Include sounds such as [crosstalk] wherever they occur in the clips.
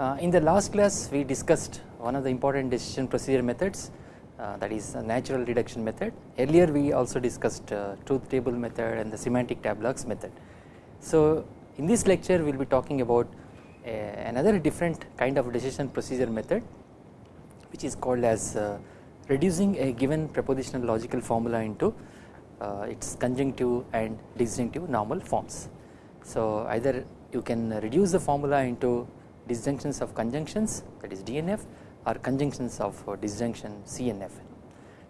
Uh, in the last class we discussed one of the important decision procedure methods uh, that is a natural deduction method. Earlier we also discussed uh, truth table method and the semantic tableaux method. So in this lecture we will be talking about another different kind of decision procedure method which is called as uh, reducing a given propositional logical formula into uh, its conjunctive and disjunctive normal forms. So either you can reduce the formula into disjunctions of conjunctions that is DNF or conjunctions of uh, disjunction CNF.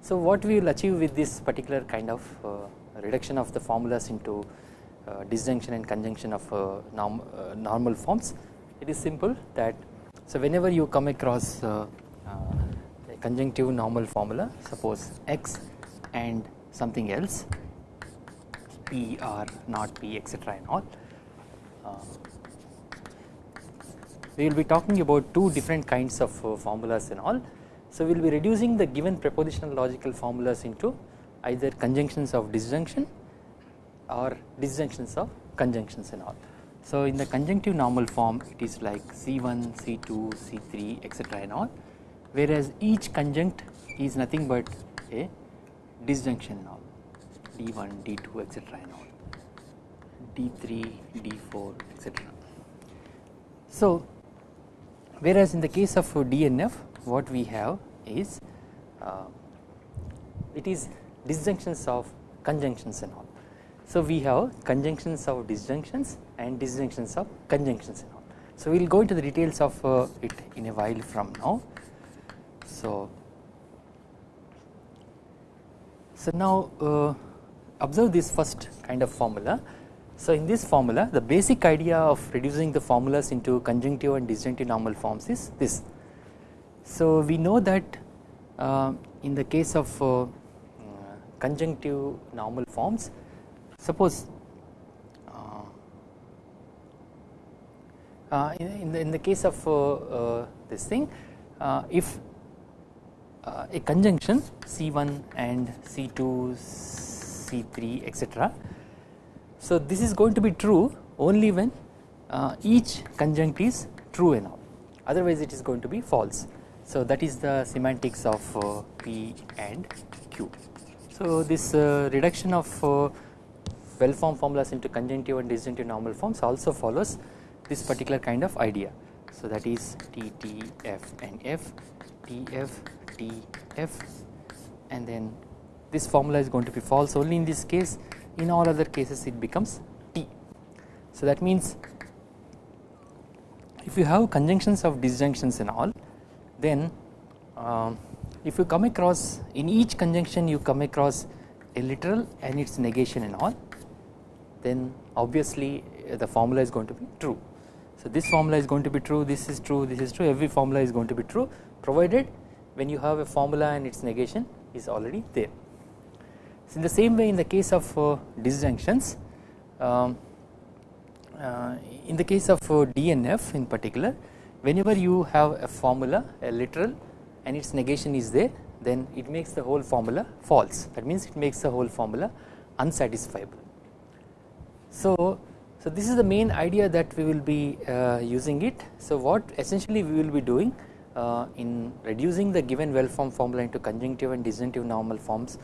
So what we will achieve with this particular kind of uh, reduction of the formulas into uh, disjunction and conjunction of uh, norm, uh, normal forms it is simple that so whenever you come across uh, a conjunctive normal formula suppose x and something else p or not p etc and all we will be talking about two different kinds of uh, formulas and all. So we will be reducing the given propositional logical formulas into either conjunctions of disjunction or disjunctions of conjunctions and all. So in the conjunctive normal form it is like C1, C2, C3 etc and all whereas each conjunct is nothing but a disjunction and all D1, D2 etc and all D3, D4 etc. So whereas in the case of DNF what we have is uh, it is disjunctions of conjunctions and all. So we have conjunctions of disjunctions and disjunctions of conjunctions and all. So we will go into the details of uh, it in a while from now. So, so now uh, observe this first kind of formula so in this formula the basic idea of reducing the formulas into conjunctive and disjunctive normal forms is this. So we know that uh, in the case of uh, conjunctive normal forms suppose uh, uh in, the, in the case of uh, uh, this thing if a conjunction C1 and C2 C3 etc so this is going to be true only when uh, each conjunct is true and otherwise it is going to be false. So that is the semantics of uh, P and Q. So this uh, reduction of uh, well formed formulas into conjunctive and disjunctive normal forms also follows this particular kind of idea. So that is T, T, F and F, T, F, T, F and then this formula is going to be false only in this case in all other cases it becomes T. So that means if you have conjunctions of disjunctions and all then uh, if you come across in each conjunction you come across a literal and its negation and all then obviously uh, the formula is going to be true. So this formula is going to be true this is true this is true every formula is going to be true provided when you have a formula and its negation is already there. So in the same way in the case of uh, disjunctions um, uh, in the case of uh, DNF in particular whenever you have a formula a literal and its negation is there then it makes the whole formula false that means it makes the whole formula unsatisfiable. So, so this is the main idea that we will be using it. So what essentially we will be doing in reducing the given well formed formula into conjunctive and disjunctive normal forms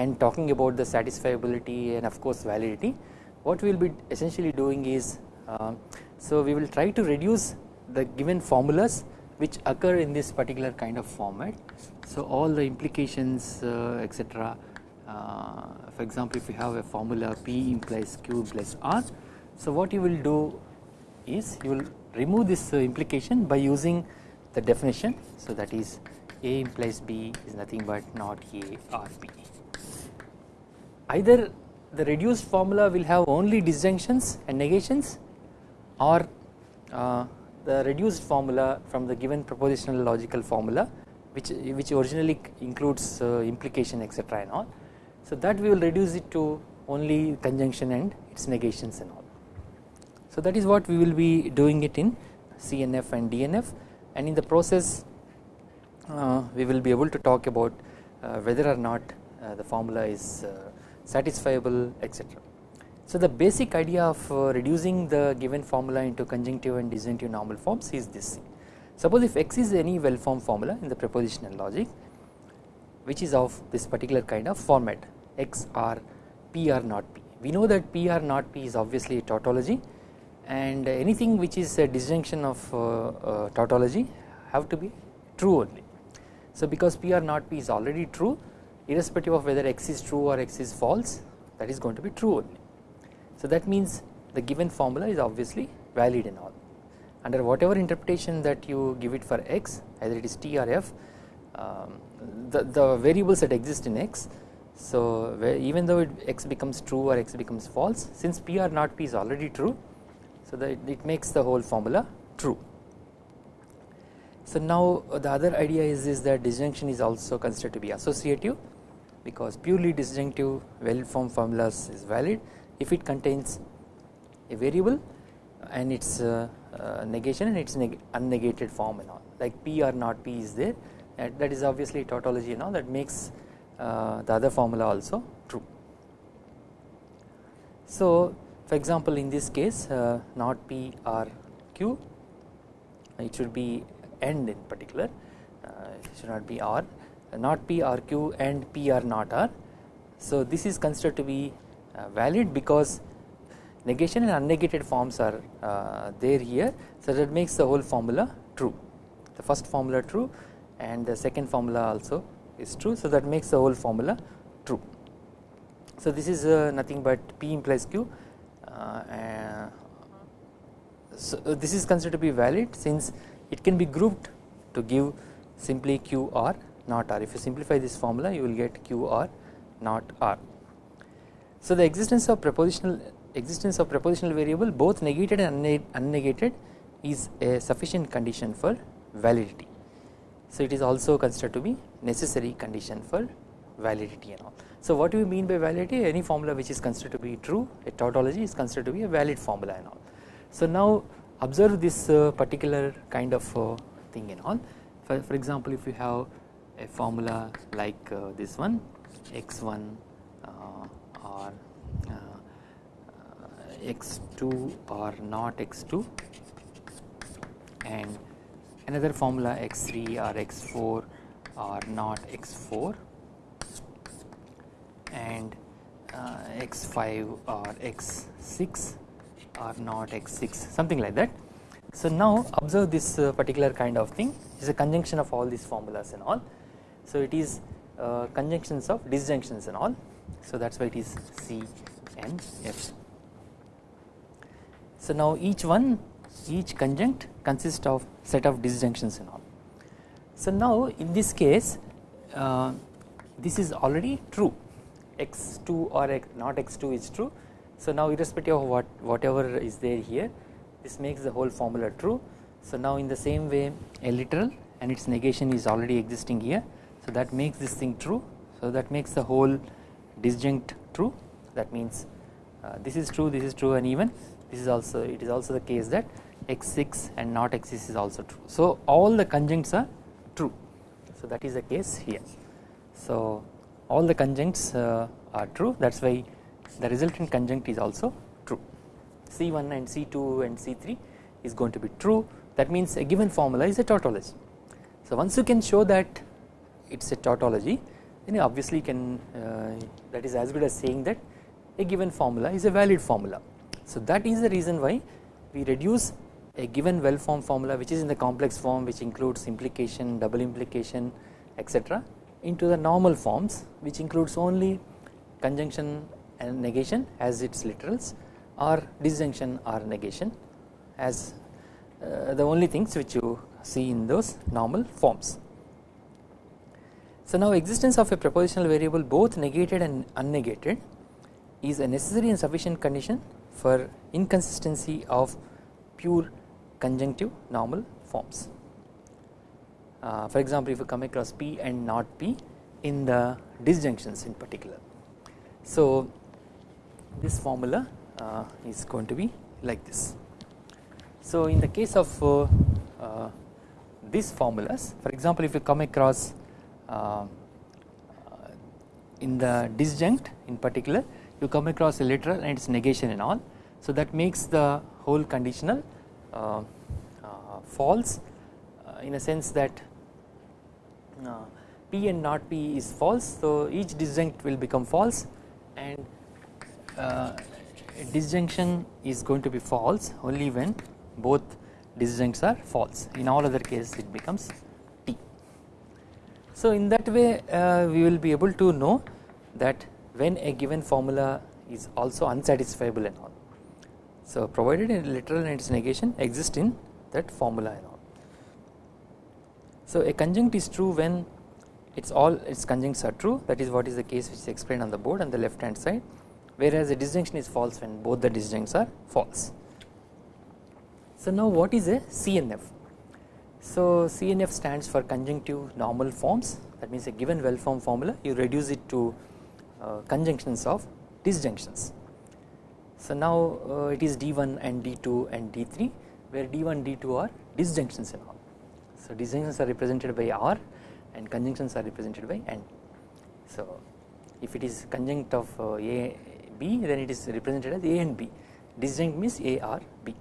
and talking about the satisfiability and of course validity what we will be essentially doing is uh, so we will try to reduce the given formulas which occur in this particular kind of format. So all the implications uh, etc uh, for example if you have a formula p implies q plus r so what you will do is you will remove this uh, implication by using the definition. So that is a implies b is nothing but not a or b either the reduced formula will have only disjunctions and negations or uh, the reduced formula from the given propositional logical formula which which originally includes uh, implication etc and all. So that we will reduce it to only conjunction and its negations and all. So that is what we will be doing it in CNF and DNF and in the process uh, we will be able to talk about uh, whether or not uh, the formula is uh, satisfiable etc. So the basic idea of uh, reducing the given formula into conjunctive and disjunctive normal forms is this Suppose if x is any well formed formula in the propositional logic which is of this particular kind of format x r p r not p. We know that p r not p is obviously a tautology and anything which is a disjunction of uh, uh, tautology have to be true only. So because p r not p is already true irrespective of whether x is true or x is false that is going to be true only. So that means the given formula is obviously valid and all under whatever interpretation that you give it for x either it is t or f um, the, the variables that exist in x so even though it, x becomes true or x becomes false since p or not p is already true so that it makes the whole formula true. So now the other idea is, is that disjunction is also considered to be associative because purely disjunctive well formed formulas is valid if it contains a variable and its uh, uh, negation and its neg unnegated form and all like p or not p is there and that is obviously tautology and all that makes uh, the other formula also true. So for example in this case uh, not p or q it should be end in particular uh, it should not be r not p r q and p or not r. So this is considered to be uh, valid because negation and unnegated forms are uh, there here. So that makes the whole formula true. The first formula true and the second formula also is true. So that makes the whole formula true. So this is uh, nothing but p implies q uh, so this is considered to be valid since it can be grouped to give simply q r not r if you simplify this formula you will get q r not r so the existence of propositional existence of propositional variable both negated and unnegated is a sufficient condition for validity. So it is also considered to be necessary condition for validity and all. So what do you mean by validity any formula which is considered to be true a tautology is considered to be a valid formula and all. So now observe this uh, particular kind of uh, thing and all for, for example if you have a formula like uh, this one x1 uh, or uh, x2 or not x2 and another formula x3 or x4 or not x4 and uh, x5 or x6 or not x6 something like that. So now observe this uh, particular kind of thing is a conjunction of all these formulas and all. So it is uh, conjunctions of disjunctions and all. So that is why it is C and F. So now each one each conjunct consists of set of disjunctions and all. So now in this case uh, this is already true x2 or x not x2 is true. So now irrespective of what whatever is there here this makes the whole formula true. So now in the same way a literal and its negation is already existing here so that makes this thing true so that makes the whole disjunct true that means uh, this is true this is true and even this is also it is also the case that x6 and not x6 is also true. So all the conjuncts are true so that is the case here. So all the conjuncts uh, are true that is why the resultant conjunct is also true C1 and C2 and C3 is going to be true that means a given formula is a tautology. So once you can show that it is a tautology then you obviously can uh, that is as good as saying that a given formula is a valid formula so that is the reason why we reduce a given well formed formula which is in the complex form which includes implication, double implication etc into the normal forms which includes only conjunction and negation as its literals or disjunction or negation as uh, the only things which you see in those normal forms. So now existence of a propositional variable both negated and unnegated is a necessary and sufficient condition for inconsistency of pure conjunctive normal forms. Uh, for example, if you come across P and not P in the disjunctions in particular. So this formula uh, is going to be like this. So in the case of uh, uh these formulas, for example, if you come across in the disjunct in particular, you come across a literal and its negation and all. So that makes the whole conditional uh, uh, false uh, in a sense that uh, P and not P is false so each disjunct will become false and uh, disjunction is going to be false only when both disjuncts are false in all other cases it becomes. So in that way uh, we will be able to know that when a given formula is also unsatisfiable and all. So provided a literal and its negation exist in that formula and all. So a conjunct is true when it's all its conjuncts are true that is what is the case which is explained on the board on the left hand side whereas a disjunction is false when both the disjuncts are false. So now what is a CNF? So CNF stands for conjunctive normal forms that means a given well formed formula you reduce it to uh, conjunctions of disjunctions. So now uh, it is D1 and D2 and D3 where D1 D2 are disjunctions and all. So disjunctions are represented by R and conjunctions are represented by N. So if it is conjunct of uh, A B then it is represented as A and B disjunct means A R B.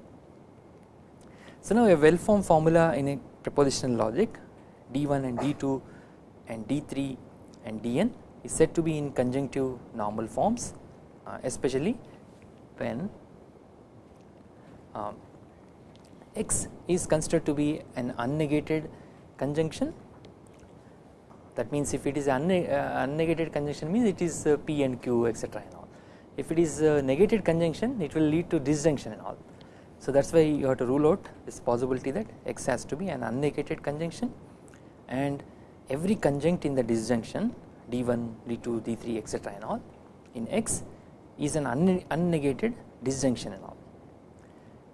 So now a well formed formula in a propositional logic D1 and D2 and D3 and Dn is said to be in conjunctive normal forms uh, especially when um, X is considered to be an unnegated conjunction. That means if it is uh, unnegated conjunction means it is uh, P and Q etc and all. If it is a negated conjunction it will lead to disjunction and all so that is why you have to rule out this possibility that X has to be an unnegated conjunction and every conjunct in the disjunction D1, D2, D3 etc and all in X is an unnegated disjunction and all.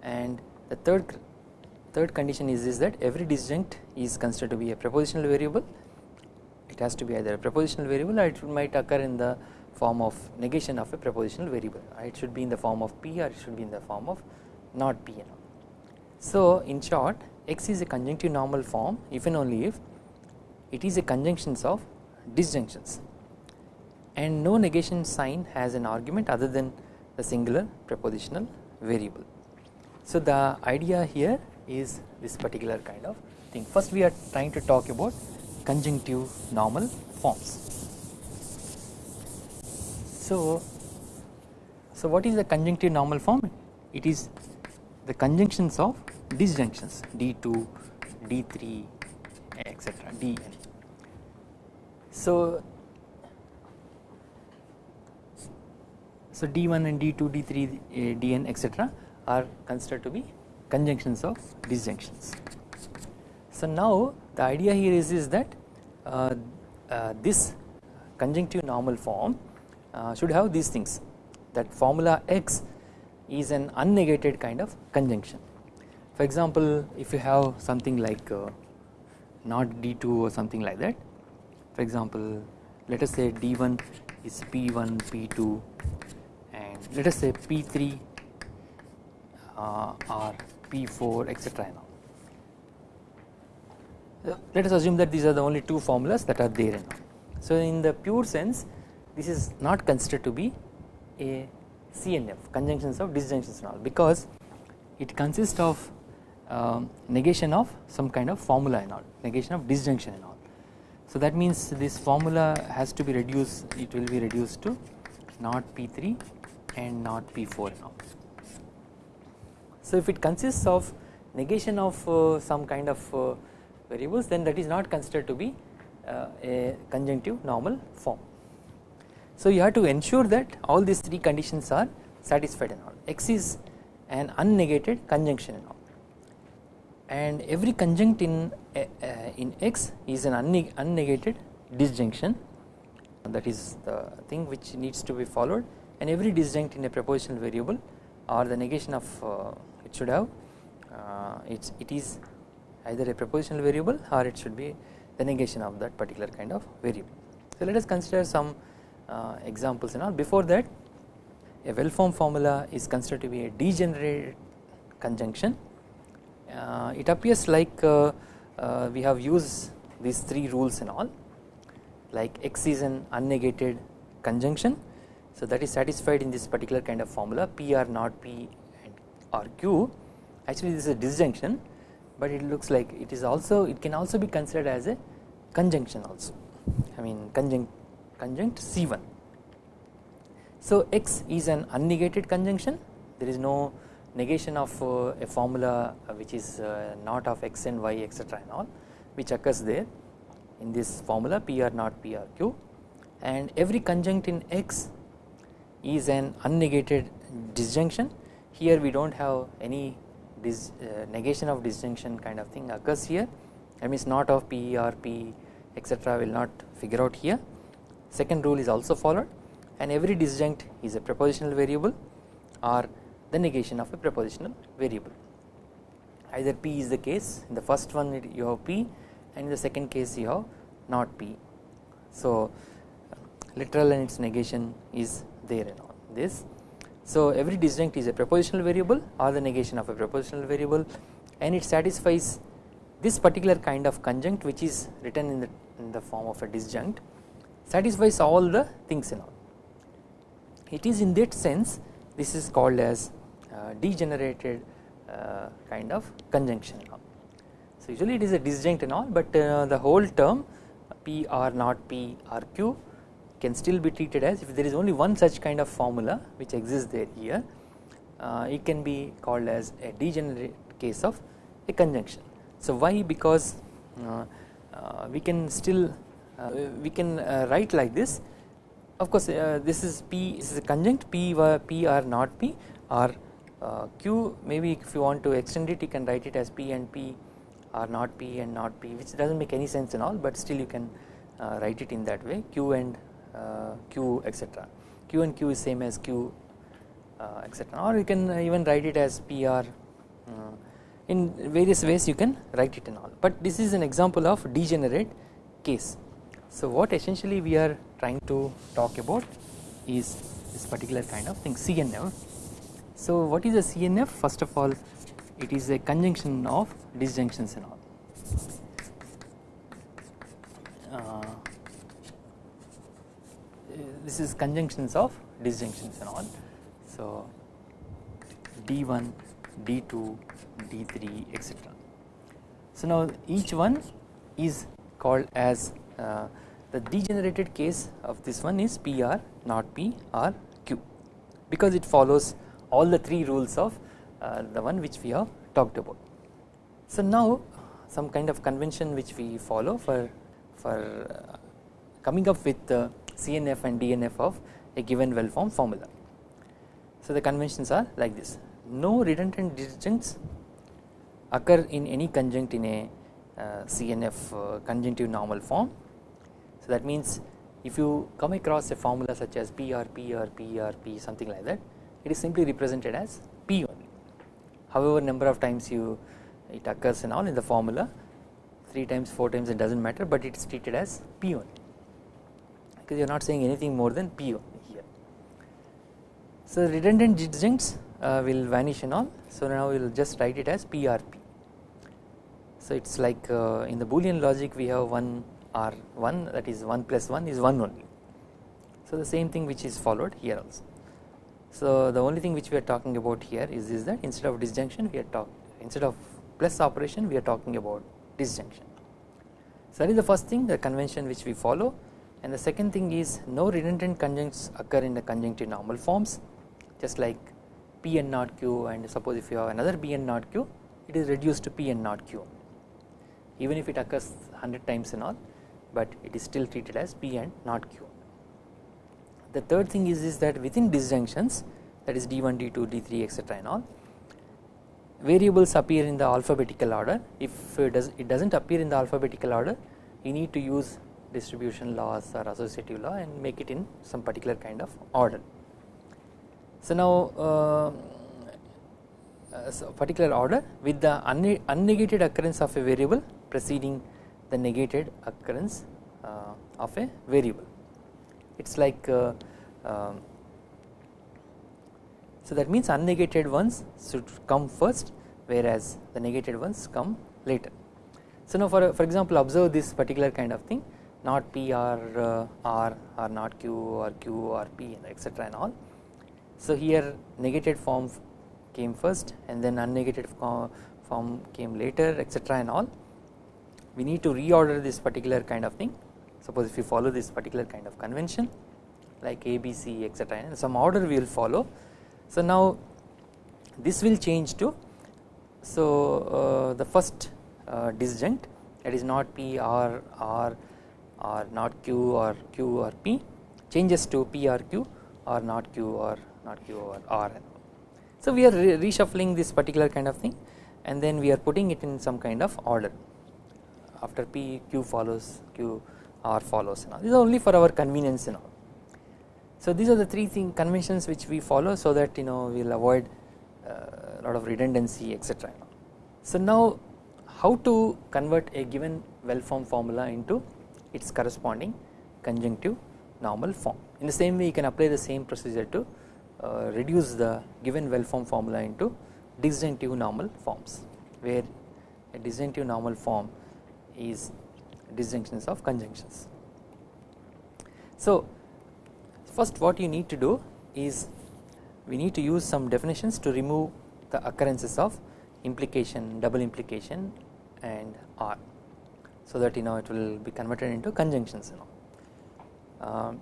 And the third third condition is, is that every disjunct is considered to be a propositional variable. It has to be either a propositional variable or it might occur in the form of negation of a propositional variable. It should be in the form of P or it should be in the form of not P and all. So in short X is a conjunctive normal form if and only if it is a conjunctions of disjunctions and no negation sign has an argument other than the singular prepositional variable. So the idea here is this particular kind of thing first we are trying to talk about conjunctive normal forms. So, so what is the conjunctive normal form? It is the conjunctions of disjunctions D2, D3 etc. Dn. So, so D1 and D2, D3, uh, Dn etc are considered to be conjunctions of disjunctions. So now the idea here is, is that uh, uh, this conjunctive normal form uh, should have these things that formula X is an unnegated kind of conjunction. For example, if you have something like uh, not D2 or something like that for example let us say D1 is P1 P2 and let us say P3 uh, or P4 etc. Let us assume that these are the only two formulas that are there. So in the pure sense this is not considered to be a CNF conjunctions of disjunctions and all because it consists of um, negation of some kind of formula and all negation of disjunction and all. So that means this formula has to be reduced it will be reduced to not P3 and not P4 and all. So if it consists of negation of uh, some kind of uh, variables then that is not considered to be uh, a conjunctive normal form. So you have to ensure that all these three conditions are satisfied and all. X is an unnegated conjunction and all. And every conjunct in uh, in x is an unnegated disjunction. That is the thing which needs to be followed. And every disjunct in a propositional variable or the negation of uh, it should have uh, it's it is either a propositional variable or it should be the negation of that particular kind of variable. So let us consider some uh, examples and all. Before that a well formed formula is considered to be a degenerate conjunction. Uh, it appears like uh, uh, we have used these three rules and all like x is an unnegated conjunction. So that is satisfied in this particular kind of formula p r not p and r q. Actually this is a disjunction but it looks like it is also it can also be considered as a conjunction also. I mean conjunct conjunct C1. So X is an unnegated conjunction. There is no negation of uh, a formula uh, which is uh, not of x and y etc and all which occurs there. In this formula PR not PRQ and every conjunct in X is an unnegated disjunction. Here we do not have any dis, uh, negation of disjunction kind of thing occurs here. That means not of P or P etc will not figure out here second rule is also followed. And every disjunct is a prepositional variable or the negation of a prepositional variable. Either P is the case in the first one you have P and in the second case you have not P. So literal and its negation is there and all this. So every disjunct is a prepositional variable or the negation of a prepositional variable. And it satisfies this particular kind of conjunct which is written in the, in the form of a disjunct satisfies all the things in all. It is in that sense this is called as uh, degenerated uh, kind of conjunction. So usually it is a disjunct and all but uh, the whole term P or not P or Q can still be treated as if there is only one such kind of formula which exists there here uh, it can be called as a degenerate case of a conjunction. So why because uh, uh, we can still we can uh, write like this of course uh, this is P this is a conjunct P, P or not P or Q maybe if you want to extend it you can write it as P and P or not P and not P which does not make any sense and all but still you can write it in that way Q and uh, q etc. Q and Q is same as Q uh, etc. or you can even write it as PR uh, in various ways you can write it and all but this is an example of degenerate case. So what essentially we are trying to talk about is this particular kind of thing CNF. So what is a CNF first of all it is a conjunction of disjunctions and all. Uh, this is conjunctions of disjunctions and all. So D1, D2, D3 etc. So now each one is called as uh, the degenerated case of this one is PR not P or Q because it follows all the three rules of uh, the one which we have talked about. So now some kind of convention which we follow for for uh, coming up with the CNF and DNF of a given well formed formula. So the conventions are like this no redundant disjuncts occur in any conjunct in a uh, CNF uh, conjunctive normal form. So that means if you come across a formula such as P or P or P or P something like that it is simply represented as P only. However number of times you it occurs in all in the formula 3 times 4 times it does not matter but it is treated as P only because you are not saying anything more than P only here. So redundant disjuncts uh, will vanish and all so now we will just write it as PRP. So it is like uh, in the boolean logic we have 1 R 1 that is 1 plus 1 is 1 only. So the same thing which is followed here also. So the only thing which we are talking about here is, is that instead of disjunction we are talking instead of plus operation we are talking about disjunction. So that is the first thing the convention which we follow and the second thing is no redundant conjuncts occur in the conjunctive normal forms just like P and not Q and suppose if you have another P and not Q it is reduced to P and not Q even if it occurs 100 times and all but it is still treated as P and not Q. The third thing is, is that within disjunctions that is D1, D2, D3 etc and all variables appear in the alphabetical order if it does it does not appear in the alphabetical order you need to use distribution laws or associative law and make it in some particular kind of order. So now uh, uh, so particular order with the unnegated occurrence of a variable preceding the negated occurrence uh, of a variable. It is like uh, um, so that means unnegated ones should come first whereas the negated ones come later. So now for for example observe this particular kind of thing not P or uh, R or not Q or Q or P etc and all. So here negated form came first and then unnegated form came later etc and all we need to reorder this particular kind of thing suppose if you follow this particular kind of convention like ABC etc and some order we will follow. So now this will change to so uh, the first uh, disjunct that is not P or R or not Q or Q or P changes to P or Q or not Q or not Q or R. So we are re reshuffling this particular kind of thing and then we are putting it in some kind of order after P Q follows Q R follows and all these are only for our convenience and all. So these are the three thing conventions which we follow so that you know we will avoid a uh, lot of redundancy etc. So now how to convert a given well formed formula into its corresponding conjunctive normal form. In the same way you can apply the same procedure to uh, reduce the given well formed formula into disjunctive normal forms where a disjunctive normal form is disjunctions of conjunctions. So first what you need to do is we need to use some definitions to remove the occurrences of implication, double implication and R so that you know it will be converted into conjunctions you know. Um,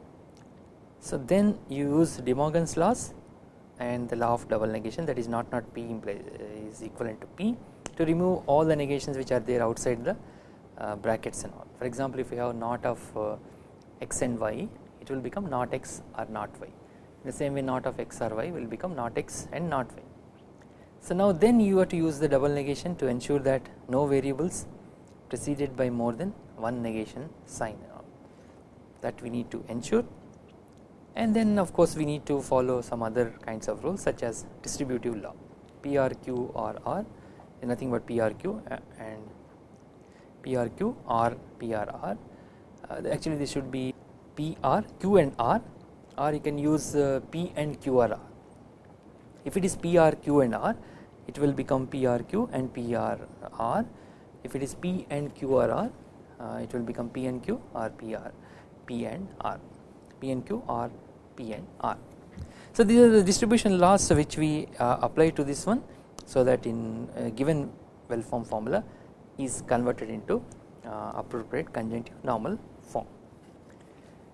so then you use De Morgan's laws and the law of double negation that is not not P is equivalent to P to remove all the negations which are there outside the brackets and all. For example, if you have not of uh, x and y it will become not x or not y. In the same way not of x or y will become not x and not y. So now then you have to use the double negation to ensure that no variables preceded by more than one negation sign that we need to ensure and then of course we need to follow some other kinds of rules such as distributive law PRQ or R nothing but PRQ and PRQ PRR uh, actually this should be PRQ and R. Or you can use uh, P and QRR if it is PRQ and R it will become PRQ and PRR if it is P and QRR uh, it will become P and Q or PR P and R. P and Q or P and R. So these are the distribution laws which we apply to this one so that in given well formed formula is converted into uh, appropriate conjunctive normal form.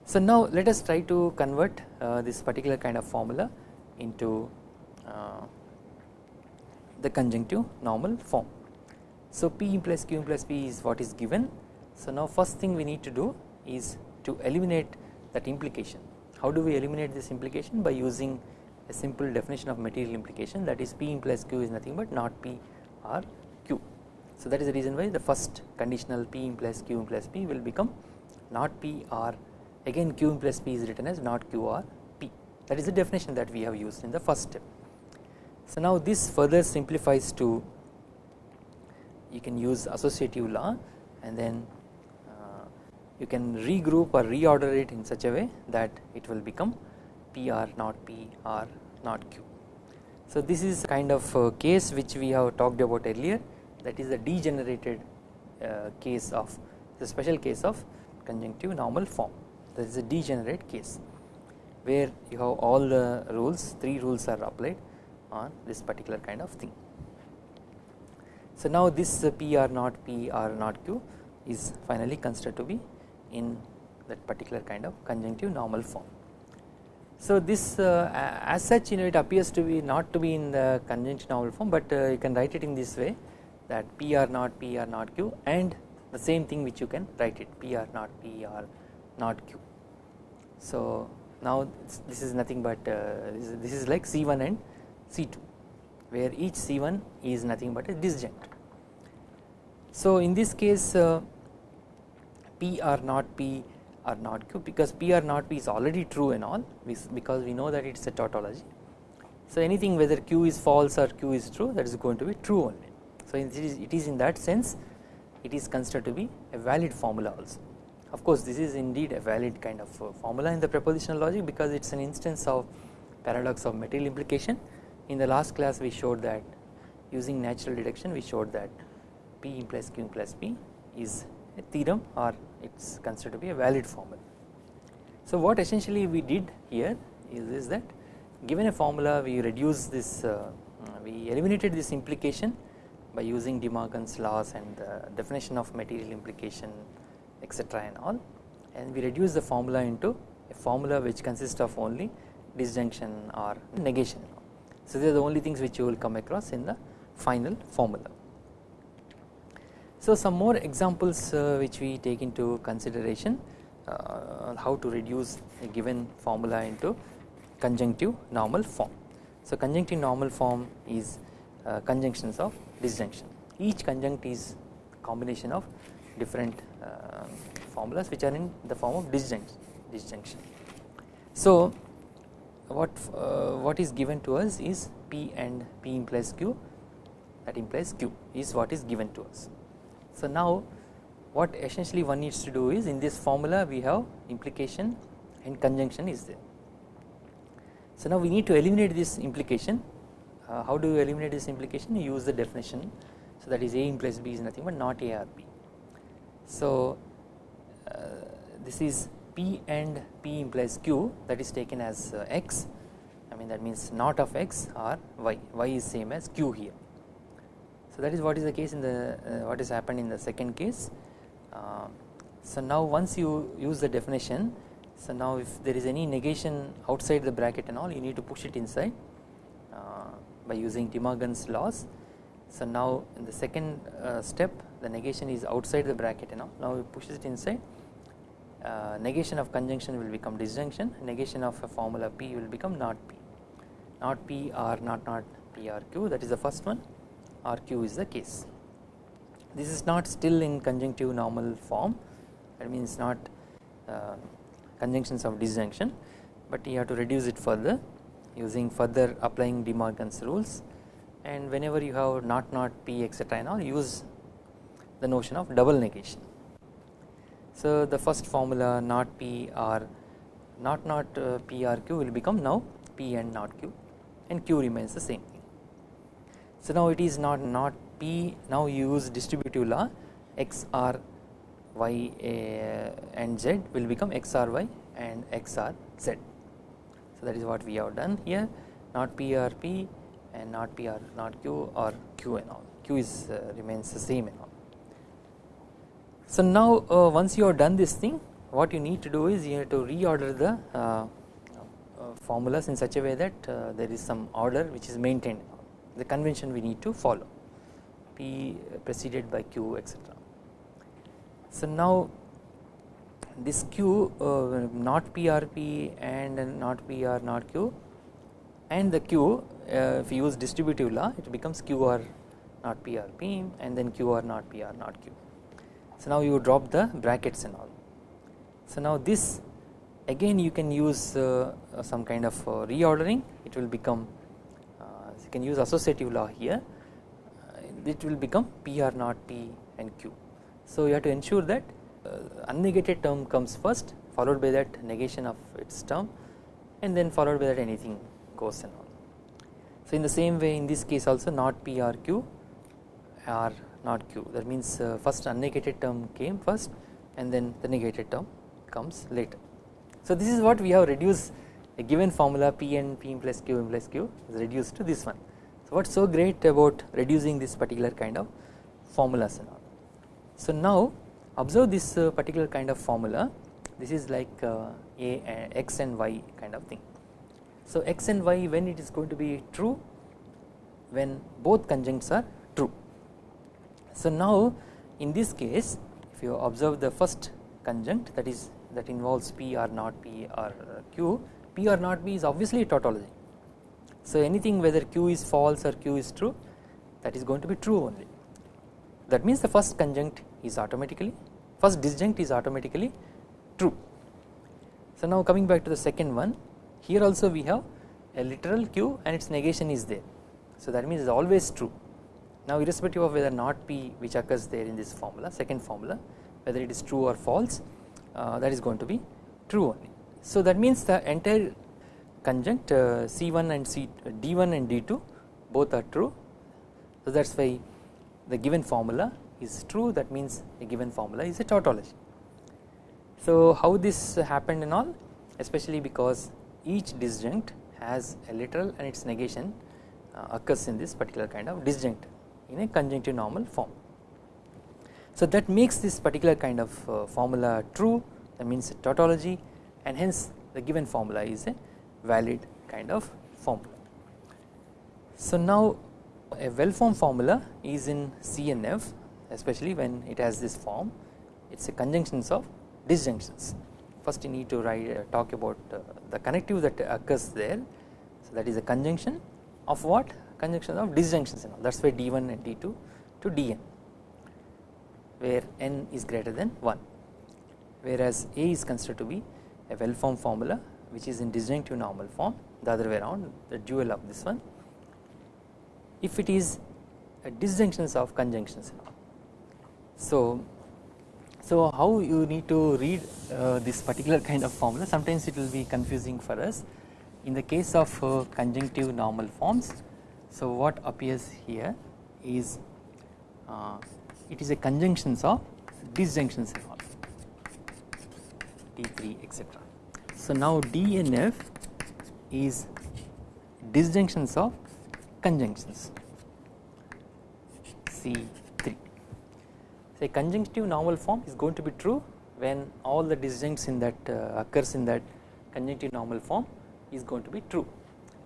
So now let us try to convert uh, this particular kind of formula into uh, the conjunctive normal form. So P plus Q plus P is what is given. So now first thing we need to do is to eliminate that implication. How do we eliminate this implication by using a simple definition of material implication that is P implies Q is nothing but not P or. So that is the reason why the first conditional P implies Q implies P will become not P or again Q implies P is written as not Q or P that is the definition that we have used in the first step. So now this further simplifies to you can use associative law and then uh, you can regroup or reorder it in such a way that it will become PR not P or not Q. So this is kind of case which we have talked about earlier that is the degenerated uh, case of the special case of conjunctive normal form that is a degenerate case where you have all the rules three rules are applied on this particular kind of thing. So now this P or not P or not Q is finally considered to be in that particular kind of conjunctive normal form. So this uh, as such you know it appears to be not to be in the conjunctive normal form but uh, you can write it in this way that P r not P r not Q and the same thing which you can write it P r not P r not Q. So now this is nothing but uh, this, is, this is like C1 and C2 where each C1 is nothing but a disjunct. So in this case uh, P or not P or not Q because P or not P is already true and all because we know that it is a tautology. So anything whether Q is false or Q is true that is going to be true only. So it is, in that sense it is considered to be a valid formula also. Of course this is indeed a valid kind of uh, formula in the propositional logic because it is an instance of paradox of material implication. In the last class we showed that using natural deduction we showed that P implies Q implies P is a theorem or it is considered to be a valid formula. So what essentially we did here is, is that given a formula we reduce this uh, we eliminated this implication by using De Morgan's laws and the definition of material implication etc and all and we reduce the formula into a formula which consists of only disjunction or negation. So these are the only things which you will come across in the final formula. So some more examples uh, which we take into consideration uh, how to reduce a given formula into conjunctive normal form. So conjunctive normal form is conjunctions of disjunction each conjunct is combination of different uh, formulas which are in the form of disjunction disjunction. So what uh, what is given to us is P and P implies Q that implies Q is what is given to us. So now what essentially one needs to do is in this formula we have implication and conjunction is there. So now we need to eliminate this implication uh, how do you eliminate this implication you use the definition so that is A implies B is nothing but not A or B. So uh, this is P and P implies Q that is taken as uh, X I mean that means not of X or Y, Y is same as Q here. So that is what is the case in the uh, what has happened in the second case. Uh, so now once you use the definition so now if there is any negation outside the bracket and all you need to push it inside by using De Morgan's laws. So now in the second uh, step the negation is outside the bracket and all now we push it inside. Uh, negation of conjunction will become disjunction. Negation of a formula P will become not P. Not P or not not P or Q. That is the first one. Or Q is the case. This is not still in conjunctive normal form. That means not uh, conjunctions of disjunction. But you have to reduce it further using further applying De Morgan's rules and whenever you have not not P etc and all use the notion of double negation. So the first formula not P or not not uh, P or Q will become now P and not Q and Q remains the same thing. So now it is not not P now you use distributive law X R Y uh, and Z will become X R Y and X R Z. So that is what we have done here not PRP and not PR not Q or Q and all Q is uh, remains the same and all. So now uh, once you have done this thing what you need to do is you have to reorder the uh, uh formulas in such a way that uh, there is some order which is maintained the convention we need to follow P preceded by Q etc. So now this Q uh, not PRP and not PR not Q and the Q if you use distributive law it becomes QR not PRP and then QR not PR not Q. So now you drop the brackets and all. So now this again you can use uh, uh, some kind of uh, reordering it will become uh, you can use associative law here uh, it will become PR not P and Q. So you have to ensure that uh, unnegated term comes first followed by that negation of its term and then followed by that anything goes and all. So in the same way in this case also not P or Q are not q that means uh, first unnegated term came first and then the negated term comes later. So this is what we have reduced a given formula P and P plus q plus q is reduced to this one. So what is so great about reducing this particular kind of formulas and all. So now observe this uh, particular kind of formula this is like uh, a, a x and y kind of thing. So x and y when it is going to be true when both conjuncts are true so now in this case if you observe the first conjunct that is that involves P or not P or Q, P or not P is obviously tautology. So anything whether Q is false or Q is true that is going to be true only. That means the first conjunct is automatically first disjunct is automatically true. So now coming back to the second one here also we have a literal Q and its negation is there. So that means it is always true now irrespective of whether not P which occurs there in this formula second formula whether it is true or false uh, that is going to be true only. So that means the entire conjunct uh, C1 and C D1 and D2 both are true so that is why the given formula is true that means a given formula is a tautology. So how this happened and all especially because each disjunct has a literal and its negation uh, occurs in this particular kind of disjunct in a conjunctive normal form. So that makes this particular kind of uh, formula true that means a tautology and hence the given formula is a valid kind of formula. So now a well formed formula is in CNF especially when it has this form it is a conjunctions of disjunctions. First you need to write uh, talk about uh, the connective that occurs there. So that is a conjunction of what? Conjunction of disjunctions and all. That is why D1 and D2 to Dn where n is greater than 1 whereas A is considered to be a well formed formula which is in disjunctive normal form the other way around the dual of this one. If it is a disjunctions of conjunctions so so how you need to read uh, this particular kind of formula sometimes it will be confusing for us in the case of uh, conjunctive normal forms so what appears here is uh, it is a conjunctions of disjunctions and all D3 etc. So now DNF is disjunctions of conjunctions C3. So a conjunctive normal form is going to be true when all the disjuncts in that uh, occurs in that conjunctive normal form is going to be true.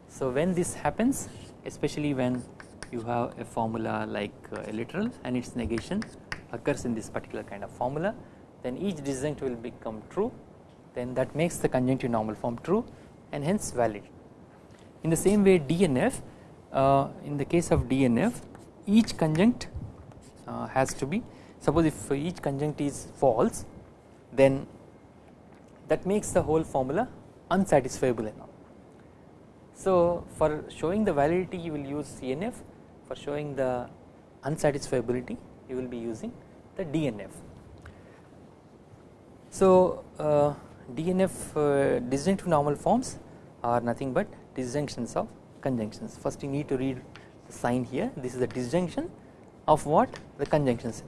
So when this happens especially when you have a formula like uh, a literal and its negation occurs in this particular kind of formula then each disjunct will become true then that makes the conjunctive normal form true and hence valid. In the same way DNF uh, in the case of DNF each conjunct uh, has to be suppose if each conjunct is false then that makes the whole formula unsatisfiable enough. So for showing the validity you will use CNF for showing the unsatisfiability you will be using the DNF. So uh, DNF uh, disjunctive normal forms are nothing but disjunctions of conjunctions. First you need to read the sign here. This is the disjunction of what? The conjunctions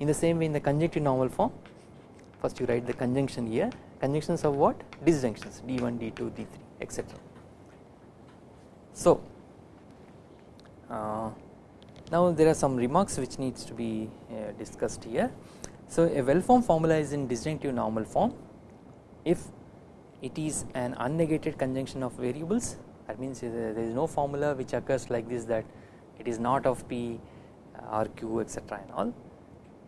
in the same way in the conjunctive normal form first you write the conjunction here. Conjunctions of what? Disjunctions. D1 d2 d3 etc so uh, now there are some remarks which needs to be uh, discussed here. So a well formed formula is in disjunctive normal form. If it is an unnegated conjunction of variables that means there is no formula which occurs like this that it is not of p uh, or q etc and all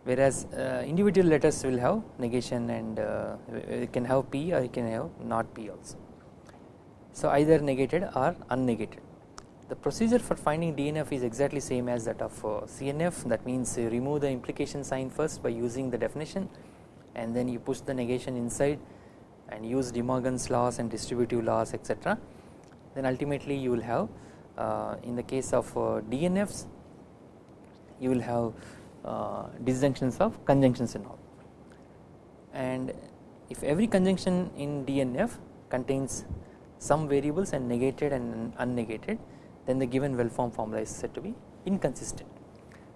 whereas uh, individual letters will have negation and uh, it can have p or it can have not p also. So either negated or unnegated. The procedure for finding DNF is exactly same as that of uh, CNF that means remove the implication sign first by using the definition and then you push the negation inside and use De Morgan's laws and distributive laws etc then ultimately you will have uh, in the case of uh, DNFs you will have disjunctions of conjunctions and all. And if every conjunction in DNF contains some variables and negated and unnegated then the given well formed formula is said to be inconsistent.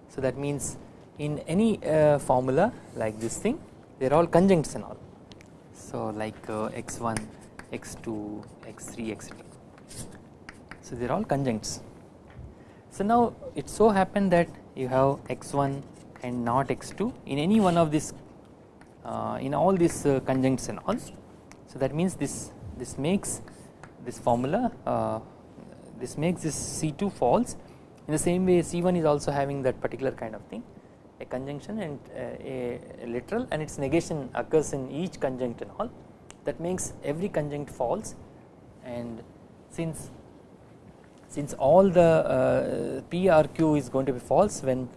So that means in any uh, formula like this thing they are all conjuncts and all. So like uh, x1 x2 x3 etc so they are all conjuncts. So now it so happened that you have x1 and not x2 in any one of these uh, in all these uh, conjuncts and all. So that means this this makes this formula uh, this makes this C2 false. In the same way C1 is also having that particular kind of thing a conjunction and uh, a, a literal and its negation occurs in each conjunct and all. That makes every conjunct false. And since since all the uh, P or Q is going to be false when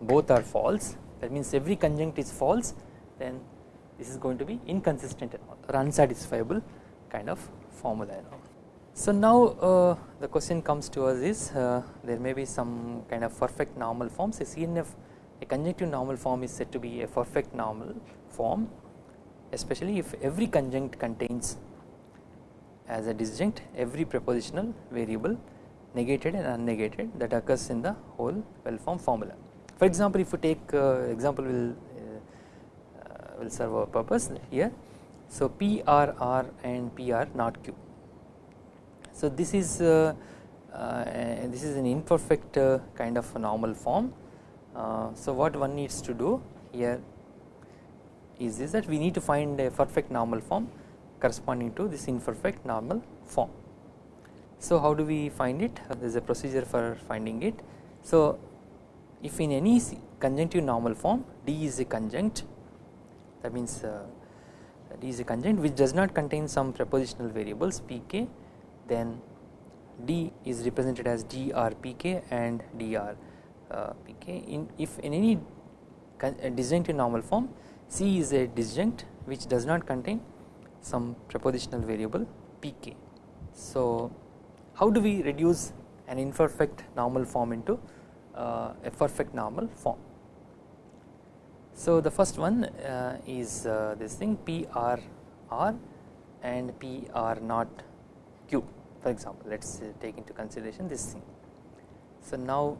both are false that means every conjunct is false then this is going to be inconsistent or unsatisfiable kind of formula. So now uh, the question comes to us is uh, there may be some kind of perfect normal forms a CNF a conjunctive normal form is said to be a perfect normal form especially if every conjunct contains as a disjunct every prepositional variable negated and unnegated that occurs in the whole well formed formula. For example, if you take uh, example will uh, will serve our purpose here. So P R R and P R not Q. So this is uh, uh, this is an imperfect uh, kind of normal form. Uh, so what one needs to do here is this that we need to find a perfect normal form corresponding to this imperfect normal form. So how do we find it? There is a procedure for finding it. So if in any conjunctive normal form D is a conjunct that means uh, D is a conjunct which does not contain some prepositional variables pk then D is represented as dr pk and dr uh, pk in if in any disjunctive normal form C is a disjunct which does not contain some prepositional variable pk. So how do we reduce an imperfect normal form into uh, a perfect normal form. So the first one uh, is uh, this thing PRR and PR not Q for example let us take into consideration this thing. So now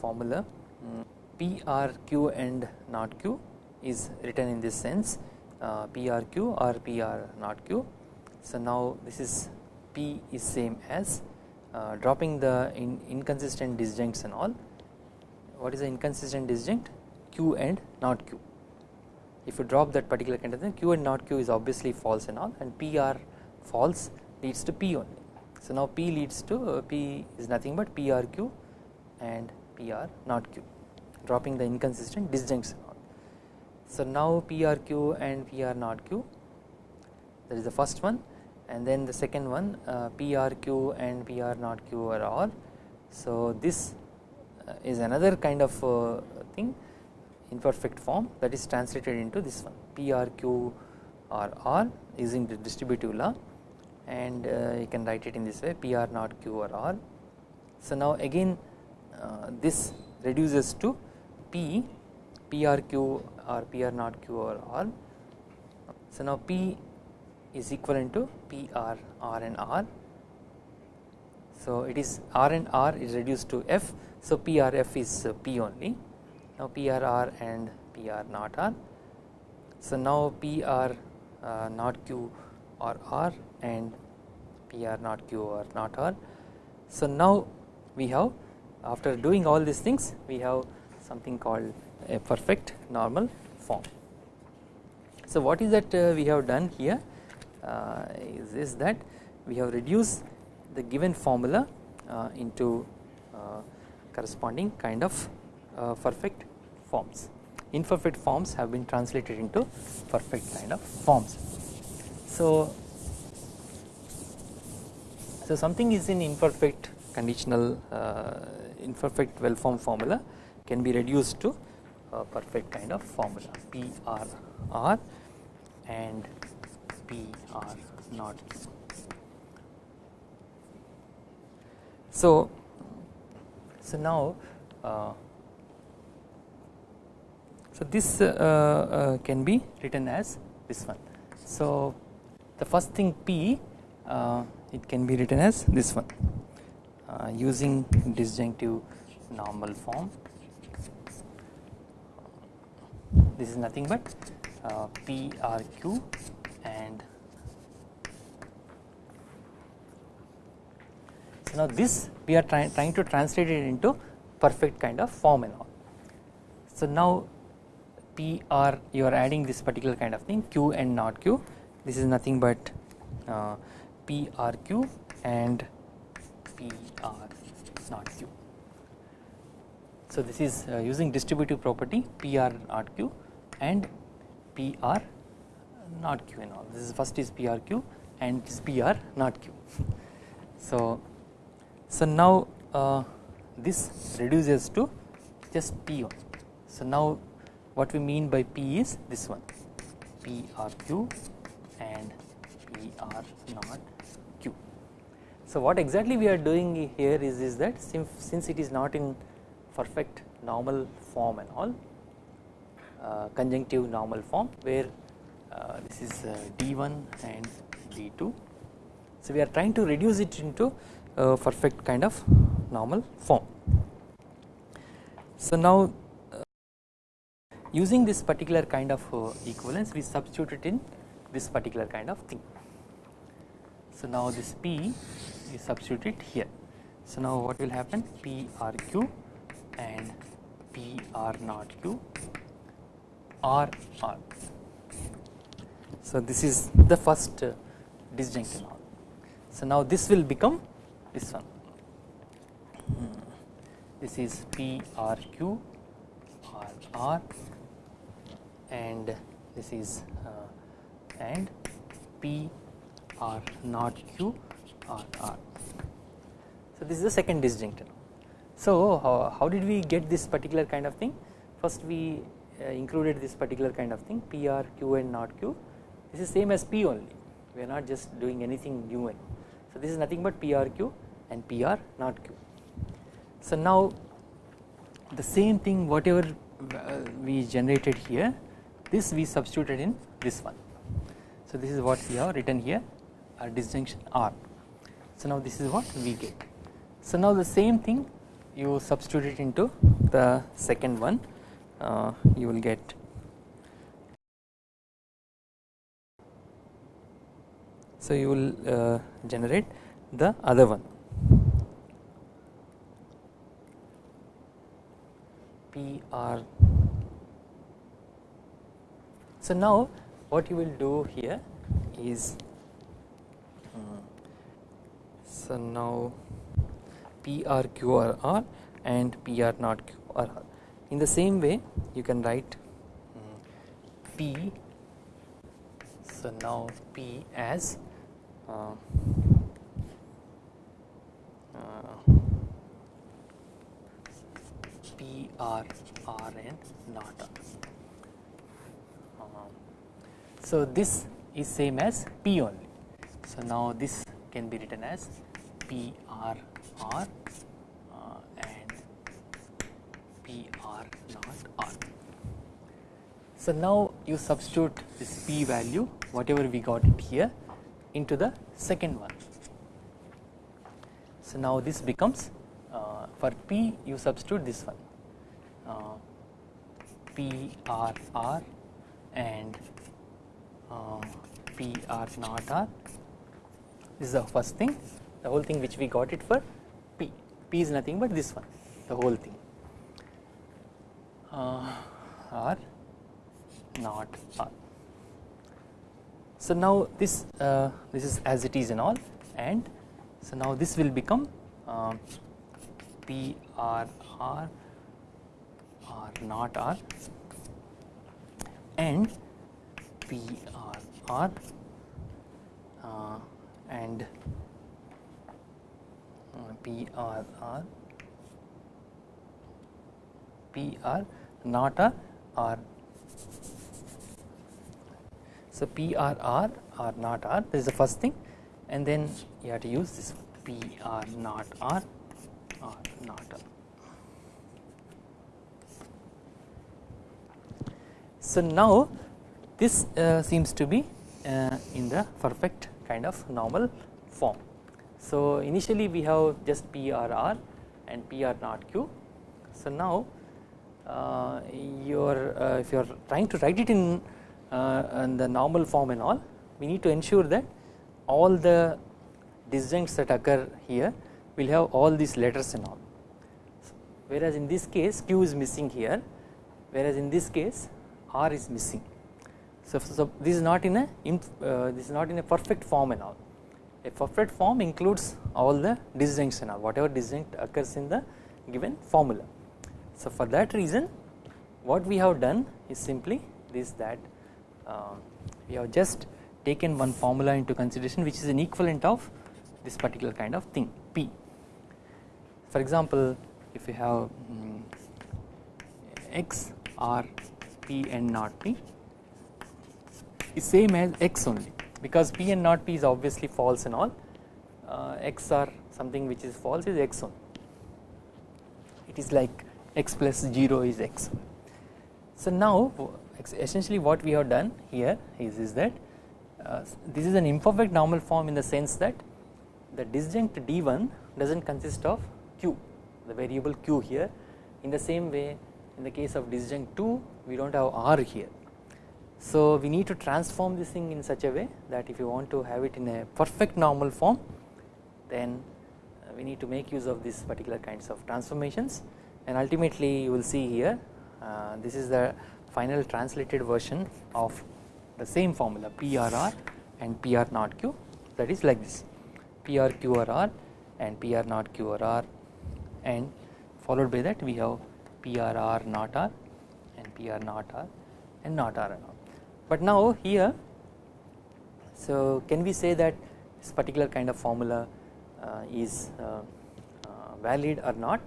formula um, PRQ and not Q is written in this sense uh, PRQ or PR not Q. So now this is P is same as uh, dropping the in inconsistent disjuncts and all. What is the inconsistent disjunct? Q and not Q. If you drop that particular thing, Q and not Q is obviously false and all, and PR false leads to P only. So now P leads to uh, P is nothing but PRQ and PR not Q, dropping the inconsistent disjuncts. So now PRQ and PR not Q, that is the first one and then the second one uh, PRQ and PR not Q are R. So this uh, is another kind of uh, thing imperfect form that is translated into this one PRQ or R using the distributive law and uh, you can write it in this way PR not Q or R. So now again uh, this reduces to P PRQ or PR not Q or R. So now P is equivalent to PR R and R. So it is R and R is reduced to F. So PRF is P only. Now PRR and PR not R. So now PR uh, not Q or R and PR not Q or not R. So now we have after doing all these things we have something called a perfect normal form. So what is that uh, we have done here? Uh, is, is that we have reduced the given formula uh, into uh, corresponding kind of perfect forms. Imperfect forms have been translated into perfect kind of forms. So, so something is in imperfect conditional uh, imperfect well formed formula can be reduced to a perfect kind of formula P R R and P R not. So, so now uh, so this uh, uh, can be written as this one. So the first thing P uh, it can be written as this one uh, using disjunctive normal form. This is nothing but uh, PRQ and so now this we are trying trying to translate it into perfect kind of form and all. So now PR you are adding this particular kind of thing Q and not Q this is nothing but uh, PRQ and PR not Q. So this is uh, using distributive property PR not Q and PR not Q and all. This is first is PRQ and PR not Q. [laughs] so, so now uh, this reduces to just P one. So now what we mean by P is this one PRQ and PR not Q. So what exactly we are doing here is, is that since it is not in perfect normal form and all uh, conjunctive normal form where Uh, this is uh, D1 and D2. So we are trying to reduce it into a perfect kind of normal form. So now uh, using this particular kind of uh, equivalence we substitute it in this particular kind of thing. So now this P is substituted here. So now what will happen P R Q and P R naught Q R R. So this is the first uh, disjunct and. So now this will become this one. Hmm. This is P R Q R R and this is uh, and P R naught Q R R. So this is the second disjunct. So how, how did we get this particular kind of thing? First we uh, included this particular kind of thing P R Q and not Q. This is same as P only. We are not just doing anything new. So this is nothing but P R Q and P R not Q. So now the same thing whatever uh, we generated here this we substituted in this one. So this is what we have written here a disjunction R. So now this is what we get. So now the same thing you substitute it into the second one uh, you will get so you will uh, generate the other one. P R. So now what you will do here is uh, so now PRQRR and PR not QRR. In the same way you can write um, P. So now P as P R R not R. Uh, so this is same as P only. So now this can be written as P R R uh, and P R not R. So now you substitute this P value whatever we got it here into the second one. So now this becomes uh, for P you substitute this one uh, P R R and uh, P R not R this is the first thing the whole thing which we got it for P. P is nothing but this one the whole thing uh, R not R. So now this uh, this is as it is and all and so now this will become uh, P R R R not R and P R R uh, and P R R P R not R. So PRR P R R R not R this is the first thing and then you have to use this P R not R R not R. So now this uh, seems to be uh, in the perfect kind of normal form. So initially we have just PRR and PR not Q. So now uh, you're uh, if you are trying to write it in, uh, in the normal form and all we need to ensure that all the disjuncts that occur here will have all these letters and all whereas in this case Q is missing here whereas in this case R is missing. So, so this is not in a uh, this is not in a perfect form and all a perfect form includes all the disjuncts and all whatever disjunct occurs in the given formula. So for that reason what we have done is simply this that we have just taken one formula into consideration which is an equivalent of this particular kind of thing P. For example if you have um, X R P and not P is same as X only because P and not P is obviously false and all uh, X or something which is false is X only it is like X plus 0 is X. So now essentially what we have done here is, is that uh, this is an imperfect normal form in the sense that the disjunct D1 does not consist of Q the variable Q here. In the same way in the case of disjunct 2 we do not have R here. So we need to transform this thing in such a way that if you want to have it in a perfect normal form then uh, we need to make use of these particular kinds of transformations. And ultimately you will see here uh, this is the final translated version of the same formula PRR and PR naught Q that is like this PR QRR and PR naught QRR and followed by that we have PRR naught R and PR naught R and naught R and all. But now here so can we say that this particular kind of formula uh, is uh, uh, valid or not.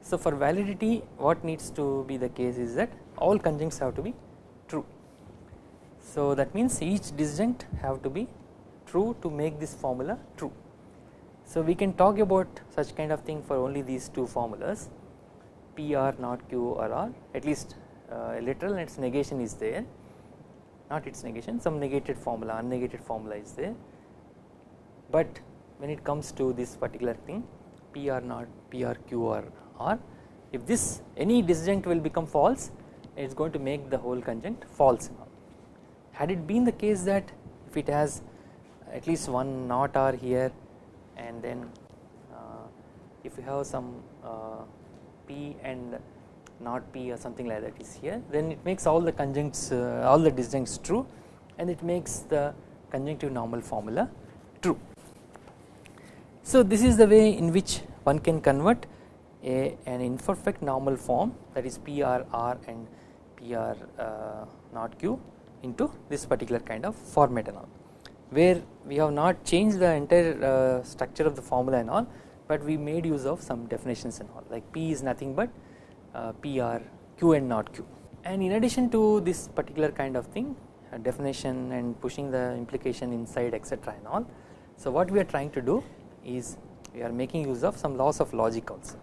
So for validity what needs to be the case is that all conjuncts have to be true. So that means each disjunct have to be true to make this formula true. So we can talk about such kind of thing for only these two formulas PR not Q or R at least uh, literal and its negation is there not its negation some negated formula unnegated formula is there but when it comes to this particular thing PR not PR Q or R if this any disjunct will become false it is going to make the whole conjunct false now. had it been the case that if it has at least one not R here and then uh, if you have some uh, P and not P or something like that is here then it makes all the conjuncts uh, all the disjuncts true and it makes the conjunctive normal formula true. So this is the way in which one can convert a, an imperfect normal form that is PRR and PR uh, not Q into this particular kind of format and all. Where we have not changed the entire uh, structure of the formula and all but we made use of some definitions and all. Like P is nothing but uh, PR Q and not Q. And in addition to this particular kind of thing uh, definition and pushing the implication inside etc and all so what we are trying to do is we are making use of some laws of logic also.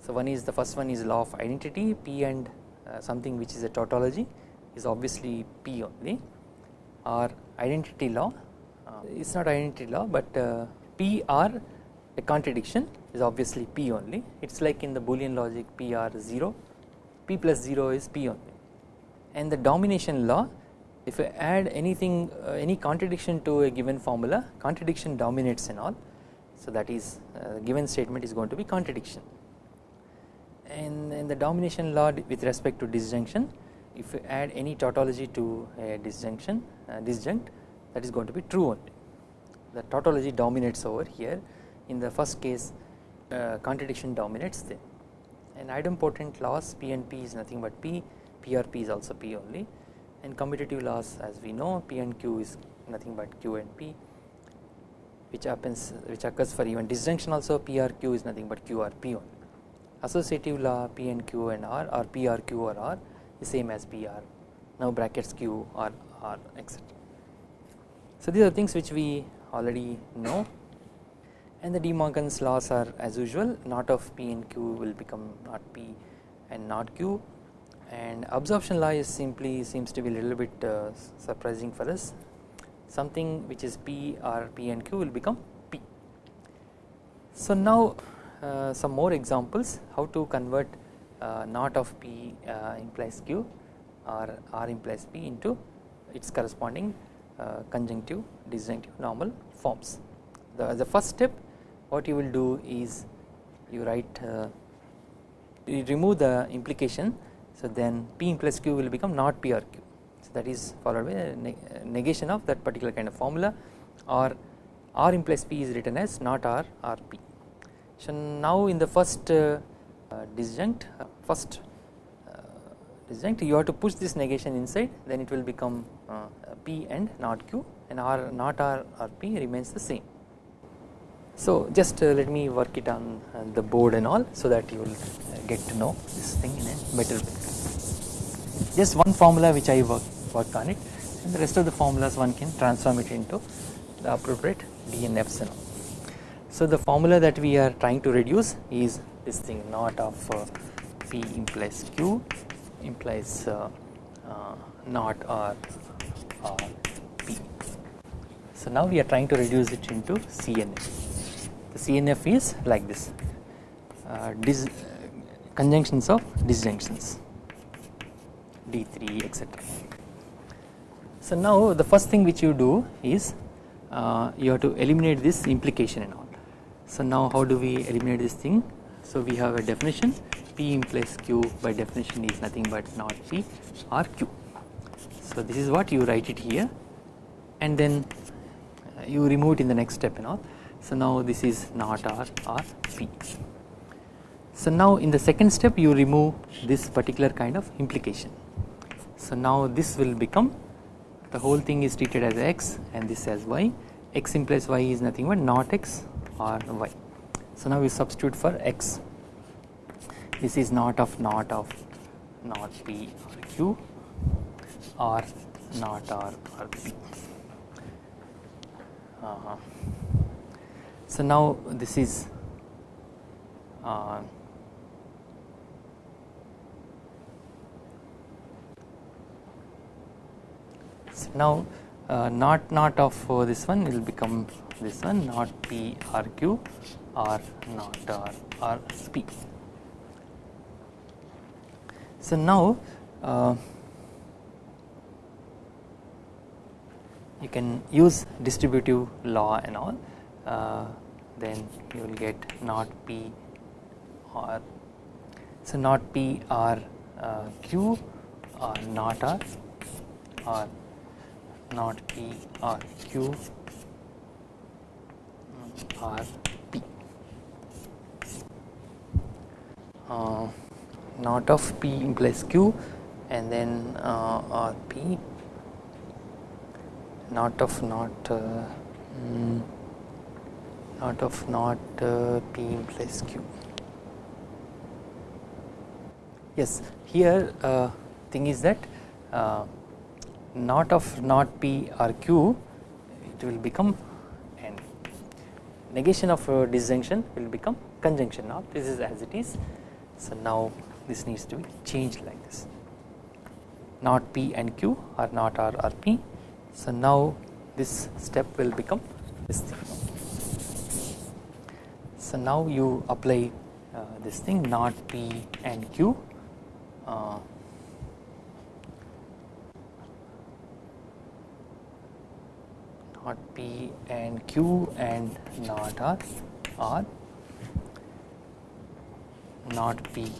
So one is the first one is law of identity P and something which is a tautology is obviously P only. Or identity law. Uh, it is not identity law but uh, P or a contradiction is obviously P only. It is like in the boolean logic P or 0 P plus 0 is P only. And the domination law if you add anything uh, any contradiction to a given formula contradiction dominates and all. So that is uh, given statement is going to be contradiction and in the domination law with respect to disjunction if you add any tautology to a disjunction uh, disjunct that is going to be true only. The tautology dominates over here. In the first case uh, contradiction dominates there. And idempotent laws P and P is nothing but P PRP is also P only. And commutative laws as we know P and Q is nothing but Q and P which happens which occurs for even disjunction also PRQ is nothing but QRP only associative law P and Q and R or PRQ or R is same as PR now brackets Q or R etc. So these are things which we already know and the De Morgan's laws are as usual not of P and Q will become not P and not Q and absorption law is simply seems to be a little bit uh, surprising for us something which is P or P and Q will become P. So now some more examples how to convert uh, not of P uh, implies Q or R implies P into its corresponding uh, conjunctive disjunctive normal forms. The, the first step what you will do is you write uh, you remove the implication so then P implies Q will become not P or Q so that is followed by a negation of that particular kind of formula or R implies P is written as not R or P. Now in the first uh, disjunct uh, first uh, disjunct you have to push this negation inside then it will become P and not Q and R not R or P remains the same. So just let me work it on the board and all so that you will get to know this thing in a better way. Just one formula which I work, worked on it and the rest of the formulas one can transform it into the appropriate DNFs and all. So the formula that we are trying to reduce is this thing not of uh, P implies Q implies uh, uh, not R or P. So now we are trying to reduce it into CNF the CNF is like this uh, dis, conjunctions of disjunctions D3 etc. So now the first thing which you do is uh, you have to eliminate this implication and all. So now how do we eliminate this thing? So we have a definition P implies Q by definition is nothing but not P or Q. So this is what you write it here and then uh, you remove it in the next step and all. So now this is not R or P. So now in the second step you remove this particular kind of implication. So now this will become the whole thing is treated as x and this as y, x implies y is nothing but not x or y. So now we substitute for x this is not of not of not p or q or not r or p. Uh. So now this is uh, so now uh, not not of this one will become this one not p r q or not r r p. So now uh, you can use distributive law and all uh, then you will get not p or so not p or uh, q or not r or not p or q or p uh, not of p implies q and then uh, or p. Not of not uh, mm, not of not uh, p implies q. Yes here uh, thing is that uh, not of not p or q it will become negation of disjunction will become conjunction. Now this is as it is. So now this needs to be changed like this. Not p and q are not r or p. So now this step will become this thing. So now you apply uh, this thing not p and q uh, not P and Q and not R or not P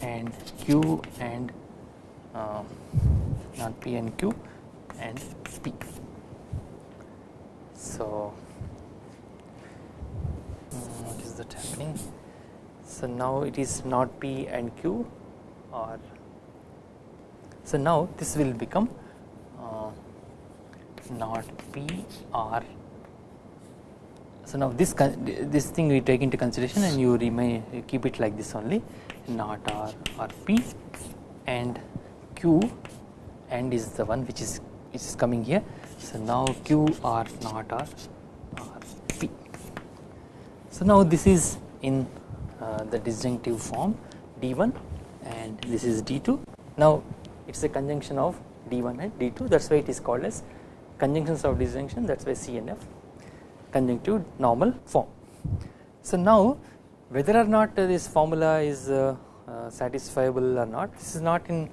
and Q and uh, not P and Q and P. So mm, what is that happening? So now it is not P and Q or so now this will become not P R. So now this this thing we take into consideration and you remain you keep it like this only not R or P and Q and is the one which is which is coming here. So now Q R not R R P. So now this is in uh, the disjunctive form D1 and this is D2. Now it is a conjunction of D1 and D2 that is why it is called as conjunctions of disjunction that is why CNF conjunctive normal form. So now whether or not this formula is uh, uh, satisfiable or not this is not in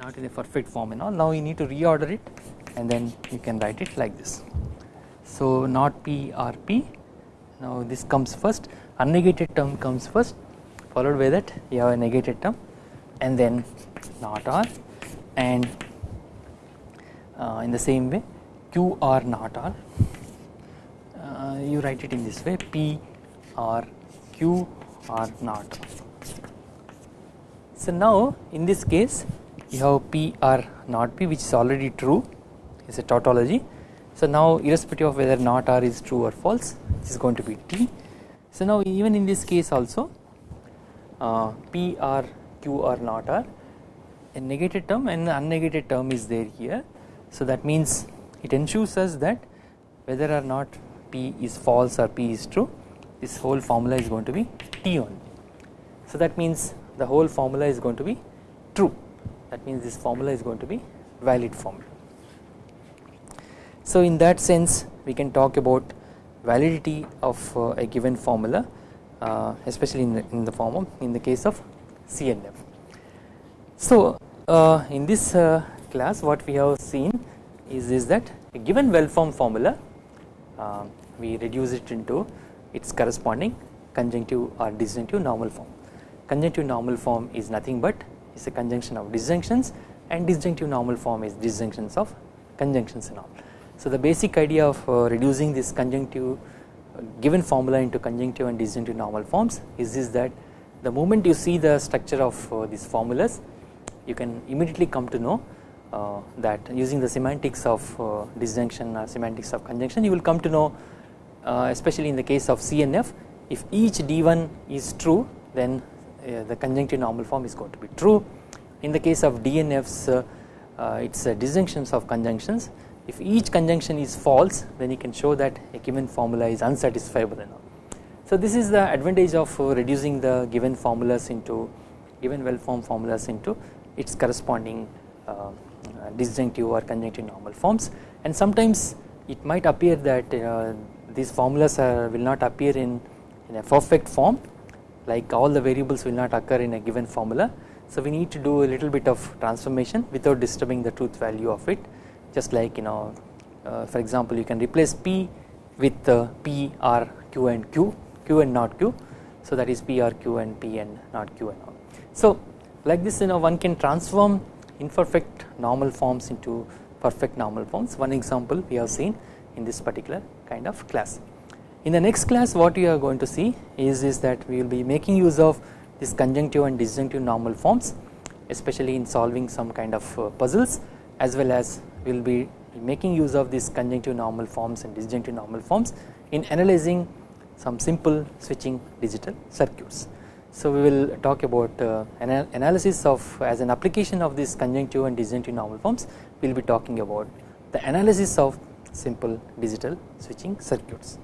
not in a perfect form and all now you need to reorder it and then you can write it like this. So not P or P now this comes first unnegated term comes first followed by that you have a negated term and then not R and uh, in the same way q r not r uh, you write it in this way p r q r not R. so now in this case you have p r not p which is already true. Is a tautology. So now irrespective of whether not r is true or false this is going to be t. So now even in this case also uh, p r q r not r a negated term and an unnegated term is there here. So that means it ensures us that whether or not P is false or P is true this whole formula is going to be T only. So that means the whole formula is going to be true that means this formula is going to be valid formula. So in that sense we can talk about validity of uh, a given formula uh, especially in the, in the form of in the case of CNF. So uh, in this class what we have seen is, is that a given well formed formula uh, we reduce it into its corresponding conjunctive or disjunctive normal form. Conjunctive normal form is nothing but is a conjunction of disjunctions and disjunctive normal form is disjunctions of conjunctions and all. So the basic idea of uh, reducing this conjunctive uh, given formula into conjunctive and disjunctive normal forms is this that the moment you see the structure of uh, these formulas you can immediately come to know uh, that using the semantics of uh, disjunction or semantics of conjunction you will come to know uh, especially in the case of CNF if each D1 is true then uh, the conjunctive normal form is going to be true in the case of DNFs uh, uh, it is disjunctions of conjunctions if each conjunction is false then you can show that a given formula is unsatisfiable enough. So this is the advantage of reducing the given formulas into given well formed formulas into its corresponding disjunctive or conjunctive normal forms and sometimes it might appear that uh, these formulas are, will not appear in, in a perfect form like all the variables will not occur in a given formula. So we need to do a little bit of transformation without disturbing the truth value of it just like you know uh, for example you can replace P with uh, P R Q and Q Q and not Q so that is P R Q and P and not Q and all. So like this you know one can transform imperfect normal forms into perfect normal forms one example we have seen in this particular kind of class. In the next class what we are going to see is, is that we will be making use of this conjunctive and disjunctive normal forms especially in solving some kind of uh, puzzles as well as we will be making use of these conjunctive normal forms and disjunctive normal forms in analyzing some simple switching digital circuits. So we will talk about uh, analysis of as an application of this conjunctive and disjunctive normal forms we will be talking about the analysis of simple digital switching circuits.